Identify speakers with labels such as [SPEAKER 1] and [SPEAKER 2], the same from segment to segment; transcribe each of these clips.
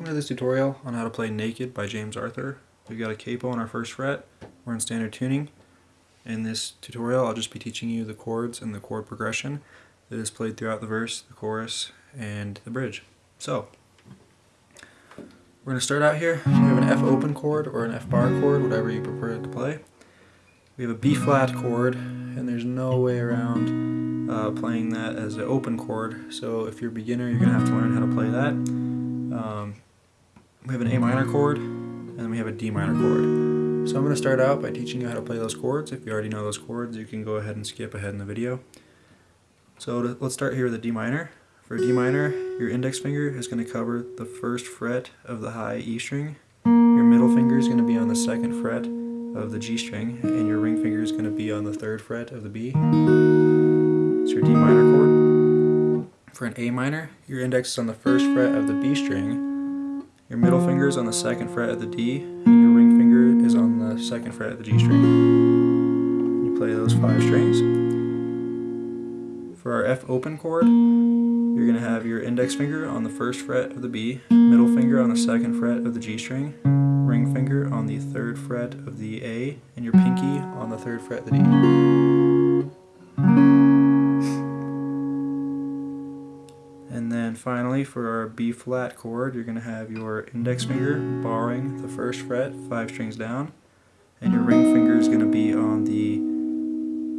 [SPEAKER 1] this tutorial on how to play Naked by James Arthur. We've got a capo on our first fret. We're in standard tuning. In this tutorial I'll just be teaching you the chords and the chord progression that is played throughout the verse, the chorus, and the bridge. So, we're going to start out here. We have an F open chord or an F bar chord, whatever you prefer to play. We have a B flat chord, and there's no way around uh, playing that as an open chord. So if you're a beginner, you're going to have to learn how to play that. Um, we have an A minor chord, and we have a D minor chord. So I'm going to start out by teaching you how to play those chords. If you already know those chords, you can go ahead and skip ahead in the video. So to, let's start here with a D minor. For D minor, your index finger is going to cover the first fret of the high E string. Your middle finger is going to be on the second fret of the G string, and your ring finger is going to be on the third fret of the B. It's your D minor chord. For an A minor, your index is on the first fret of the B string, your middle finger is on the second fret of the D, and your ring finger is on the second fret of the G string. You play those five strings. For our F open chord, you're going to have your index finger on the first fret of the B, middle finger on the second fret of the G string, ring finger on the third fret of the A, and your pinky on the third fret of the D. And then finally for our B flat chord, you're going to have your index finger barring the first fret, five strings down, and your ring finger is going to be on the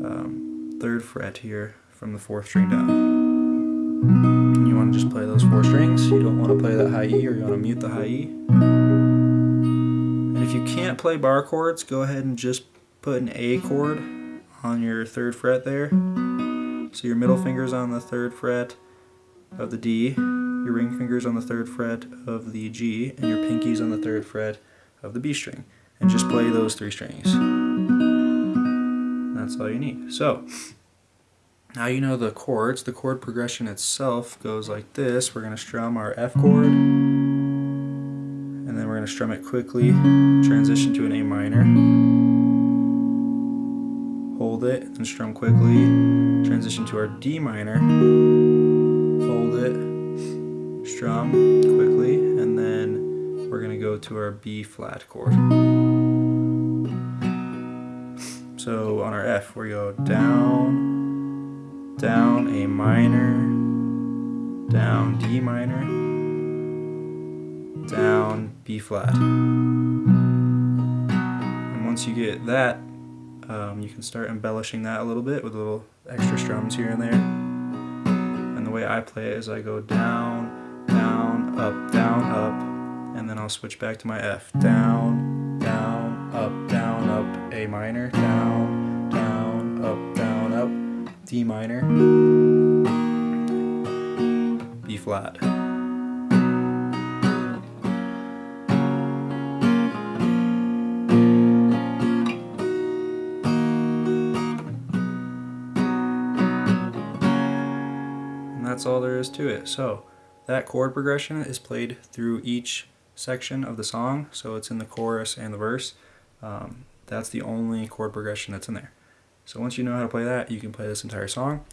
[SPEAKER 1] um, third fret here from the fourth string down. You want to just play those four strings. You don't want to play that high E or you want to mute the high E. And if you can't play bar chords, go ahead and just put an A chord on your third fret there. So your middle finger's on the third fret of the D, your ring finger's on the third fret of the G, and your pinky's on the third fret of the B string. And just play those three strings. That's all you need. So, now you know the chords. The chord progression itself goes like this. We're going to strum our F chord, and then we're going to strum it quickly, transition to an A minor, hold it, and strum quickly, transition to our D minor, it, strum quickly, and then we're going to go to our B flat chord. So on our F, we go down, down A minor, down D minor, down B flat. And once you get that, um, you can start embellishing that a little bit with little extra strums here and there. Way I play it is I go down, down, up, down, up, and then I'll switch back to my F. Down, down, up, down, up, A minor, down, down, up, down, up, D minor, B flat. That's all there is to it. So that chord progression is played through each section of the song, so it's in the chorus and the verse. Um, that's the only chord progression that's in there. So once you know how to play that, you can play this entire song.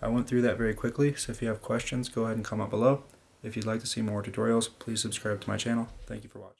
[SPEAKER 1] I went through that very quickly, so if you have questions, go ahead and comment below. If you'd like to see more tutorials, please subscribe to my channel. Thank you for watching.